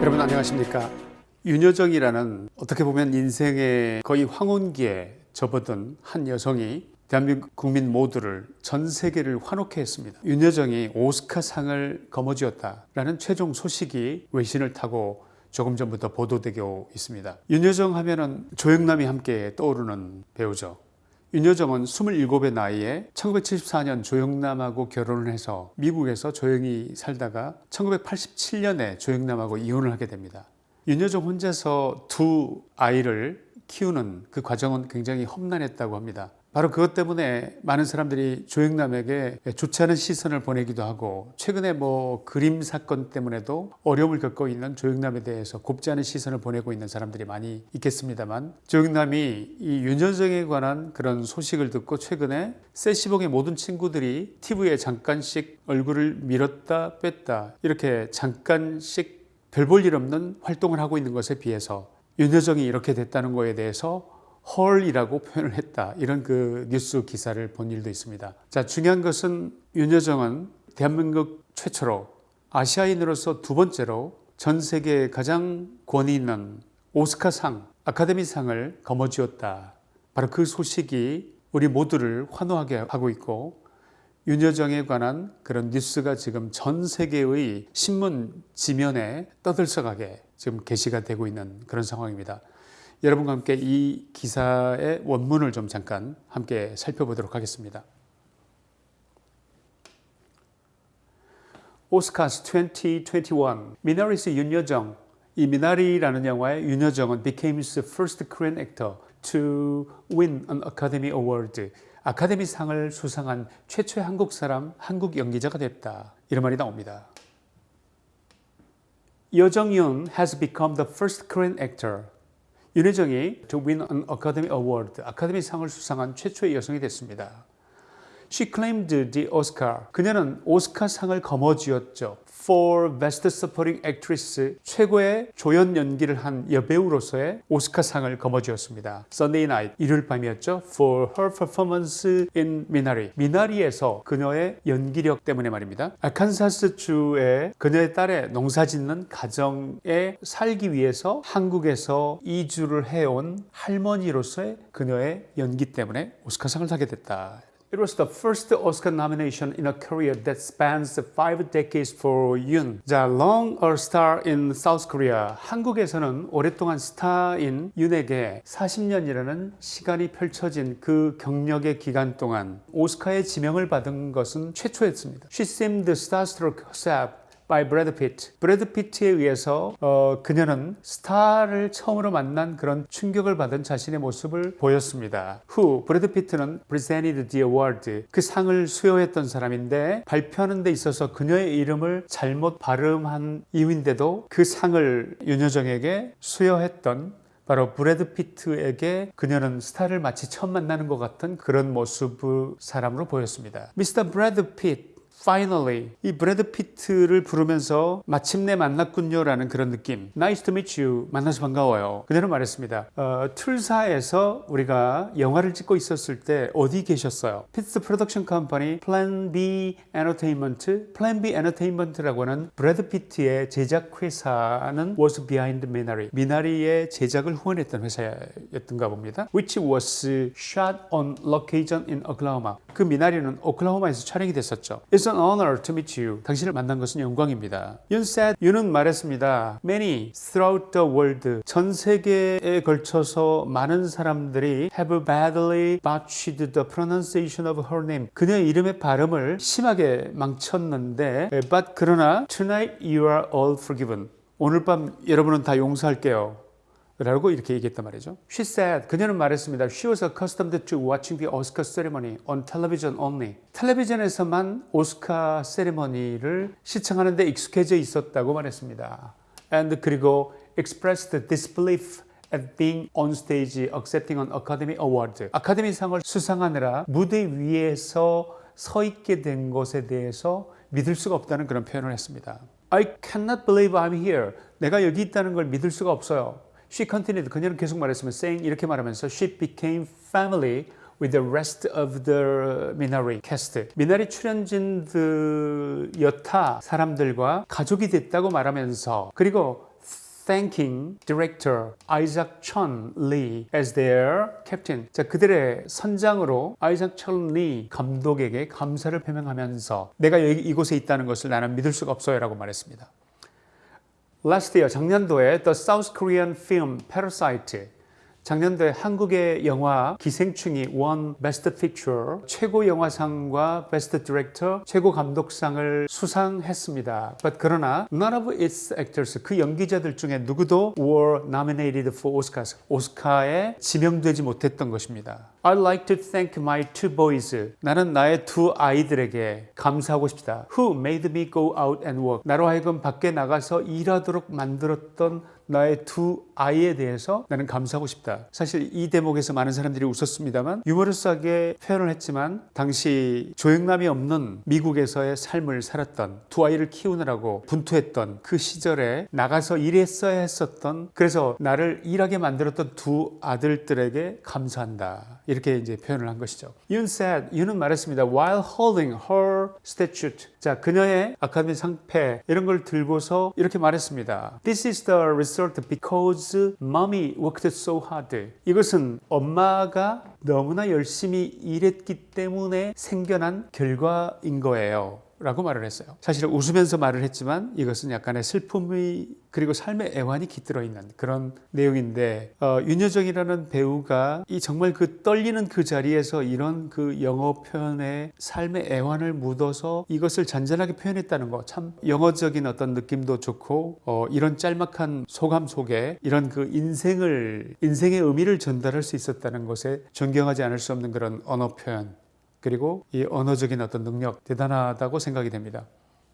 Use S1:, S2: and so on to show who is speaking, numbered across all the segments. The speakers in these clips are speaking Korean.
S1: 여러분 안녕하십니까? 윤여정이라는 어떻게 보면 인생의 거의 황혼기에 접어든 한 여성이 대한민국 국민 모두를 전 세계를 환호케 했습니다. 윤여정이 오스카상을 거머쥐었다라는 최종 소식이 외신을 타고 조금 전부터 보도되고 있습니다. 윤여정 하면은 조영남이 함께 떠오르는 배우죠 윤여정은 27의 나이에 1974년 조영남하고 결혼을 해서 미국에서 조용히 살다가 1987년에 조영남하고 이혼을 하게 됩니다. 윤여정 혼자서 두 아이를 키우는 그 과정은 굉장히 험난했다고 합니다. 바로 그것 때문에 많은 사람들이 조영남에게 좋지 않은 시선을 보내기도 하고 최근에 뭐 그림 사건 때문에도 어려움을 겪고 있는 조영남에 대해서 곱지 않은 시선을 보내고 있는 사람들이 많이 있겠습니다만 조영남이 이 윤여정에 관한 그런 소식을 듣고 최근에 세시봉의 모든 친구들이 TV에 잠깐씩 얼굴을 밀었다 뺐다 이렇게 잠깐씩 별 볼 일 없는 활동을 하고 있는 것에 비해서 윤여정이 이렇게 됐다는 것에 대해서 헐이라고 표현을 했다. 이런 그 뉴스 기사를 본 일도 있습니다. 자 중요한 것은 윤여정은 대한민국 최초로 아시아인으로서 두 번째로 전 세계에 가장 권위 있는 오스카상 아카데미상을 거머쥐었다. 바로 그 소식이 우리 모두를 환호하게 하고 있고 윤여정에 관한 그런 뉴스가 지금 전 세계의 신문 지면에 떠들썩하게 지금 게시가 되고 있는 그런 상황입니다 여러분과 함께 이 기사의 원문을 좀 잠깐 함께 살펴보도록 하겠습니다. 오스카스 2021 미나리스 윤여정 이 미나리라는 영화의 윤여정은 became the first Korean actor to win an Academy Award 아카데미 상을 수상한 최초의 한국 사람, 한국 연기자가 됐다. 이런 말이 나옵니다. 여정윤 has become the first Korean actor 윤혜정이 win an Academy Award, 아카데미 상을 수상한 최초의 여성이 됐습니다. She claimed the Oscar. 그녀는 오스카상을 거머쥐었죠. For Best Supporting Actress, 최고의 조연 연기를 한 여배우로서의 오스카상을 거머쥐었습니다. Sunday Night, 일요일 밤이었죠. For her performance in Minari. 미나리에서 그녀의 연기력 때문에 말입니다. 아칸사스주에 그녀의 딸의 농사짓는 가정에 살기 위해서 한국에서 이주를 해온 할머니로서의 그녀의 연기 때문에 오스카상을 타게 됐다. It was the first Oscar nomination in a career that spans five decades for Yoon. 자, long a star in South Korea. 한국에서는 오랫동안 스타인 윤에게 40년이라는 시간이 펼쳐진 그 경력의 기간 동안 오스카의 지명을 받은 것은 최초였습니다. She seemed starstruck herself by Brad Pitt. 브래드 피트에 의해서 어, 그녀는 스타를 처음으로 만난 그런 충격을 받은 자신의 모습을 보였습니다. who 브래드 피트는 presented the award 그 상을 수여했던 사람인데 발표하는 데 있어서 그녀의 이름을 잘못 발음한 이유인데도 그 상을 윤여정에게 수여했던 바로 브래드 피트에게 그녀는 스타를 마치 처음 만나는 것 같은 그런 모습 사람으로 보였습니다. Mr. 브래드 피트 finally 이 브래드 피트를 부르면서 마침내 만났군요 라는 그런 느낌. Nice to meet you. 만나서 반가워요. 그녀는 말했습니다. 어, 툴사에서 우리가 영화를 찍고 있었을 때 어디 계셨어요? Pitt production company Plan B Entertainment 플랜 B 엔터테인먼트라고 하는 브래드 피트의 제작 회사는 was behind Minari. 미나리의 제작을 후원했던 회사였던가 봅니다. Which was shot on location in Oklahoma. 그 미나리는 오클라호마에서 촬영이 됐었죠. It's an honor to meet you. 당신을 만난 것은 영광입니다. Yun said, 윤은 말했습니다. Many throughout the world, 전 세계에 걸쳐서 많은 사람들이 have badly botched the pronunciation of her name. 그녀의 이름의 발음을 심하게 망쳤는데, but 그러나 tonight you are all forgiven. 오늘 밤 여러분은 다 용서할게요. 라고 이렇게 얘기했단 말이죠. She said, 그녀는 말했습니다. She was accustomed to watching the Oscar ceremony on television only. 텔레비전에서만 오스카 세리머니를 시청하는 데 익숙해져 있었다고 말했습니다. And 그리고 expressed disbelief at being on stage accepting an Academy Award. 아카데미상을 수상하느라 무대 위에서 서 있게 된 것에 대해서 믿을 수가 없다는 그런 표현을 했습니다. I cannot believe I'm here. 내가 여기 있다는 걸 믿을 수가 없어요. She continued. 그녀는 계속 말했으면 saying 이렇게 말하면서 she became family with the rest of the Minari cast. 미나리 출연진들 여타 사람들과 가족이 됐다고 말하면서 그리고 thanking director Isaac Chun Lee as their captain. 자, 그들의 선장으로 아이작 천리 감독에게 감사를 표명하면서 내가 여기 이곳에 있다는 것을 나는 믿을 수가 없어요라고 말했습니다. Last year 작년도에 The South Korean film Parasite 작년도에 한국의 영화 기생충이 won best picture 최고 영화상과 best director 최고 감독상을 수상했습니다. But 그러나 none of its actors 그 연기자들 중에 누구도 were nominated for Oscars 오스카에 지명되지 못했던 것입니다. I'd like to thank my two boys. 나는 나의 두 아이들에게 감사하고 싶다. Who made me go out and work. 나로 하여금 밖에 나가서 일하도록 만들었던 나의 두 아이에 대해서 나는 감사하고 싶다. 사실 이 대목에서 많은 사람들이 웃었습니다만 유머러스하게 표현을 했지만 당시 조영남이 없는 미국에서의 삶을 살았던 두 아이를 키우느라고 분투했던 그 시절에 나가서 일했어야 했었던 그래서 나를 일하게 만들었던 두 아들들에게 감사한다. 이렇게 이제 표현을 한 것이죠. 윤 said, 윤은 말했습니다. While holding her statue. 자, 그녀의 아카데미 상패 이런 걸 들고서 이렇게 말했습니다. This is the result because mommy worked so hard. 이것은 엄마가 너무나 열심히 일했기 때문에 생겨난 결과인 거예요. 라고 말을 했어요. 사실은 웃으면서 말을 했지만 이것은 약간의 슬픔이 그리고 삶의 애환이 깃들어 있는 그런 내용인데 어, 윤여정이라는 배우가 이 정말 그 떨리는 그 자리에서 이런 그 영어 표현에 삶의 애환을 묻어서 이것을 잔잔하게 표현했다는 거 참 영어적인 어떤 느낌도 좋고 어, 이런 짤막한 소감 속에 이런 그 인생을 인생의 의미를 전달할 수 있었다는 것에 존경하지 않을 수 없는 그런 언어 표현 그리고 이 언어적인 어떤 능력 대단하다고 생각이 됩니다.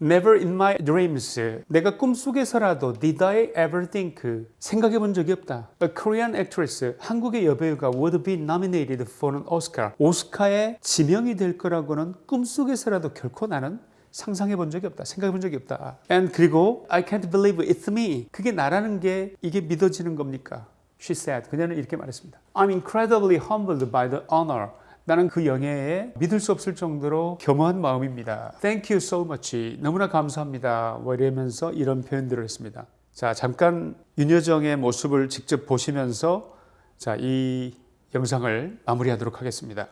S1: Never in my dreams. 내가 꿈속에서라도 did I ever think 생각해 본 적이 없다. A Korean actress, 한국의 여배우가 would be nominated for an Oscar. 오스카에 지명이 될 거라고는 꿈속에서라도 결코 나는 상상해 본 적이 없다. 생각해 본 적이 없다. And 그리고 I can't believe it's me. 그게 나라는 게 이게 믿어지는 겁니까? She said. 그녀는 이렇게 말했습니다. I'm incredibly humbled by the honor. 나는 그 영예에 믿을 수 없을 정도로 겸허한 마음입니다. Thank you so much. 너무나 감사합니다. 뭐 이러면서 이런 표현들을 했습니다. 자, 잠깐 윤여정의 모습을 직접 보시면서 자, 이 영상을 마무리하도록 하겠습니다.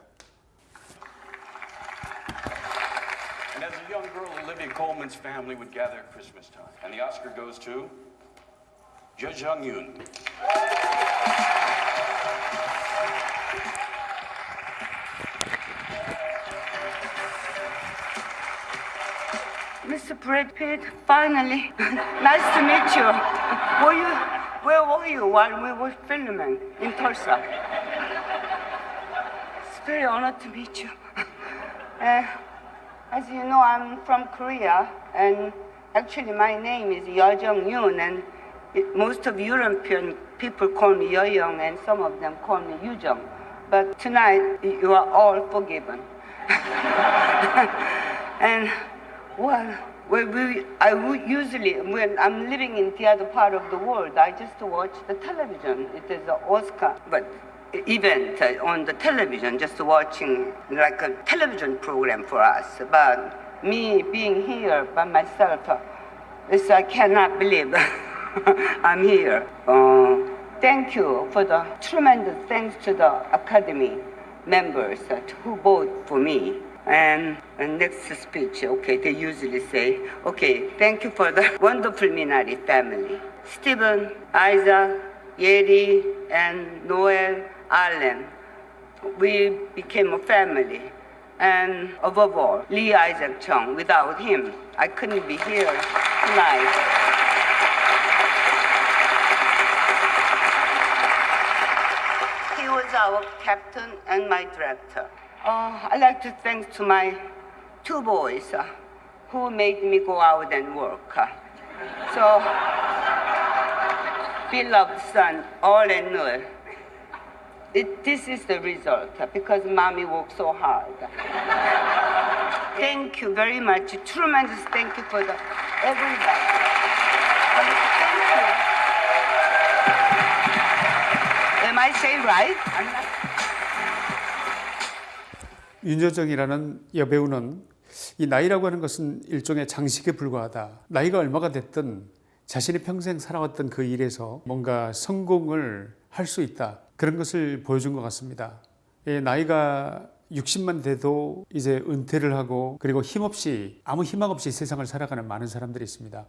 S2: Coleman's family would gather at Christmas time. And the Oscar goes to Jo Jung Yoon.
S3: Brad Pitt, finally. nice to meet you. Were you. Where were you while we were filming in Tulsa? It's very honored to meet you. Uh, as you know, I'm from Korea, and actually my name is Yeo Jung Yoon, and it, most of European people call me Yo Young, and some of them call me Yu Jung. But tonight, you are all forgiven. and well, well we, I usually, when I'm living in the other part of the world, I just watch the television. It is an Oscar, but event uh, on the television, just watching like a television program for us. But me being here by myself, uh, this I cannot believe I'm here. Uh, thank you for the tremendous thanks to the Academy members who vote for me. And, next speech, okay, they usually say, okay, thank you for the wonderful Minari family. Stephen, Isaac, Yeri, and Noel, Allen. We became a family. And above all, Lee Isaac Chung. Without him, I couldn't be here tonight. He was our captain and my director. Uh, I'd like to thank to my two boys uh, who made me go out and work. uh. So, beloved son, all and Noel, it, this is the result uh, because mommy worked so hard. thank you very much. Tremendous thank you for the everybody. Am I saying right?
S1: 윤여정이라는 여배우는 이 나이라고 하는 것은 일종의 장식에 불과하다. 나이가 얼마가 됐든 자신이 평생 살아왔던 그 일에서 뭔가 성공을 할 수 있다. 그런 것을 보여준 것 같습니다. 예, 나이가 60만 돼도 이제 은퇴를 하고 그리고 힘없이 아무 희망 없이 세상을 살아가는 많은 사람들이 있습니다.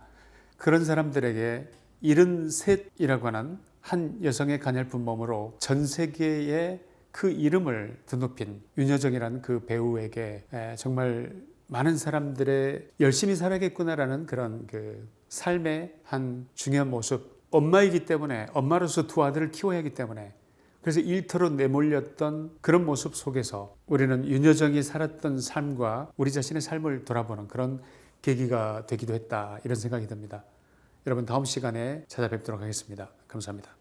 S1: 그런 사람들에게 73이라고 하는 한 여성의 가냘픈 몸으로 전 세계에 그 이름을 드높인 윤여정이라는 그 배우에게 에, 정말 많은 사람들의 열심히 살아야겠구나라는 그런 그 삶의 한 중요한 모습 엄마이기 때문에 엄마로서 두 아들을 키워야 하기 때문에 그래서 일터로 내몰렸던 그런 모습 속에서 우리는 윤여정이 살았던 삶과 우리 자신의 삶을 돌아보는 그런 계기가 되기도 했다 이런 생각이 듭니다. 여러분 다음 시간에 찾아뵙도록 하겠습니다. 감사합니다.